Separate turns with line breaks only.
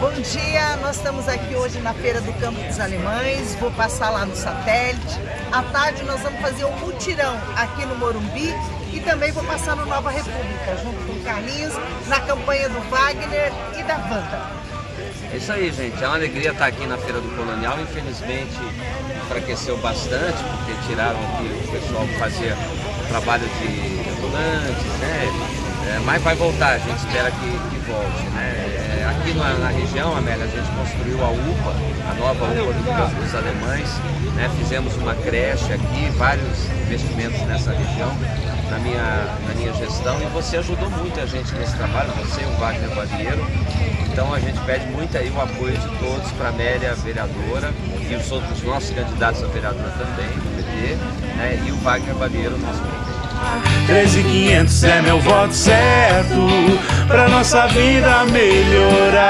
Bom dia, nós estamos aqui hoje na Feira do Campo dos Alemães, vou passar lá no satélite. À tarde nós vamos fazer um mutirão aqui no Morumbi e também vou passar no Nova República, junto com o Carlinhos, na campanha do Wagner e da Wanda.
É isso aí, gente. É uma alegria estar aqui na Feira do Colonial. Infelizmente, enfraqueceu bastante, porque tiraram aqui o pessoal que fazia trabalho de ambulantes, né? É, mas vai voltar, a gente espera que, que volte. Né? Aqui na, na, região, Amélia, a gente construiu a UPA, a nova UPA dos Alemães. Né? Fizemos uma creche aqui, vários investimentos nessa região, na minha, na minha gestão. E você ajudou muito a gente nesse trabalho, você e o Wagner Barreiro. Então a gente pede muito aí o apoio de todos para a Amélia, vereadora, e os outros nossos candidatos a vereadora também, do PT, né? e o Wagner Barreiro, nosso prefeito.
13500 é meu voto certo pra nossa vida melhorar.